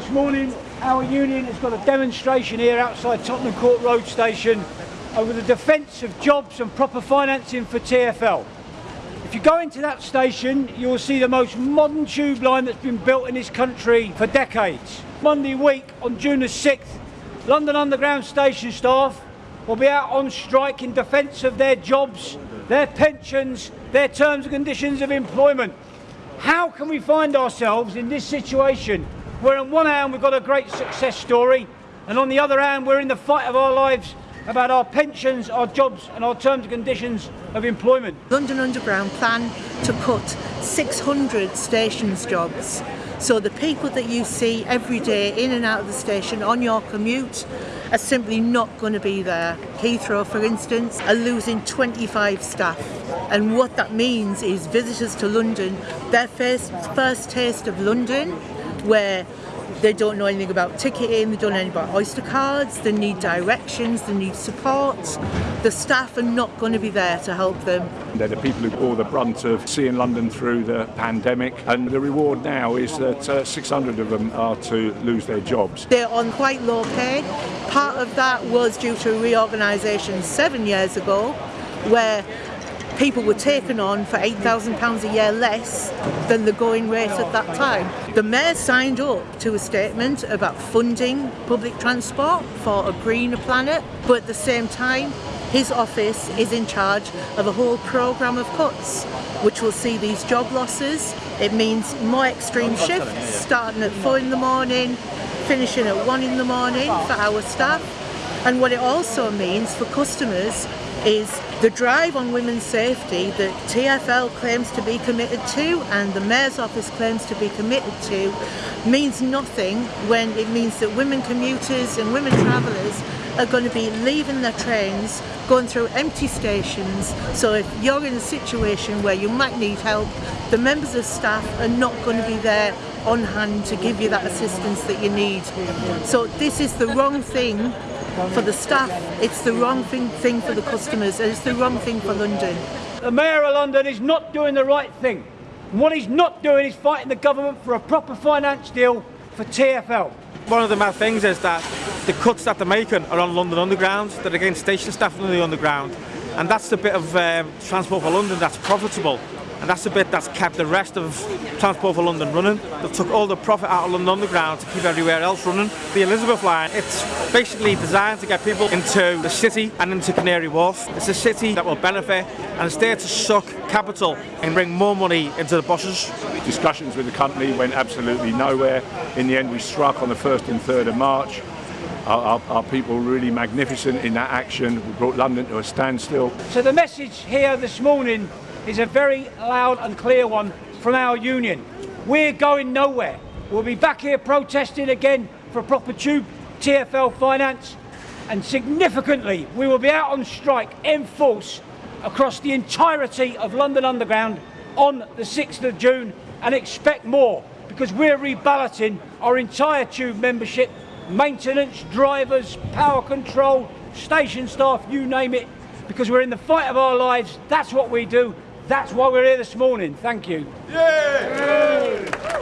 This morning, our union has got a demonstration here outside Tottenham Court Road Station over the defence of jobs and proper financing for TfL. If you go into that station, you will see the most modern tube line that's been built in this country for decades. Monday week, on June the 6th, London Underground station staff will be out on strike in defence of their jobs, their pensions, their terms and conditions of employment. How can we find ourselves in this situation where on one hand we've got a great success story and on the other hand we're in the fight of our lives about our pensions, our jobs and our terms and conditions of employment. London Underground plan to cut 600 stations jobs. So the people that you see every day in and out of the station on your commute are simply not going to be there. Heathrow, for instance, are losing 25 staff. And what that means is visitors to London, their first, first taste of London, where they don't know anything about ticketing, they don't know anything about Oyster cards, they need directions, they need support. The staff are not going to be there to help them. They're the people who bore the brunt of seeing London through the pandemic and the reward now is that uh, 600 of them are to lose their jobs. They're on quite low pay. Part of that was due to reorganisation seven years ago where people were taken on for £8,000 a year less than the going rate at that time. The Mayor signed up to a statement about funding public transport for a greener planet, but at the same time, his office is in charge of a whole programme of cuts, which will see these job losses. It means more extreme shifts, starting at 4 in the morning, finishing at 1 in the morning for our staff. And what it also means for customers is the drive on women's safety that TfL claims to be committed to and the Mayor's office claims to be committed to means nothing when it means that women commuters and women travellers are going to be leaving their trains, going through empty stations. So if you're in a situation where you might need help, the members of staff are not going to be there on hand to give you that assistance that you need. So this is the wrong thing for the staff, it's the wrong thing, thing for the customers, and it's the wrong thing for London. The Mayor of London is not doing the right thing. And what he's not doing is fighting the government for a proper finance deal for TfL. One of the mad things is that the cuts that they're making are on London Underground, they're against station staff on the Underground, and that's the bit of um, Transport for London that's profitable and that's the bit that's kept the rest of Transport for London running. They took all the profit out of London Underground to keep everywhere else running. The Elizabeth line, it's basically designed to get people into the city and into Canary Wharf. It's a city that will benefit and it's there to suck capital and bring more money into the buses. Discussions with the company went absolutely nowhere. In the end we struck on the 1st and 3rd of March. Our, our, our, people were really magnificent in that action. We brought London to a standstill. So the message here this morning is a very loud and clear one from our union. We're going nowhere. We'll be back here protesting again for proper tube TfL finance and significantly we will be out on strike in force across the entirety of London Underground on the 6th of June and expect more because we're reballoting our entire tube membership, maintenance, drivers, power control, station staff, you name it, because we're in the fight of our lives. That's what we do. That's why we're here this morning. Thank you. Yeah.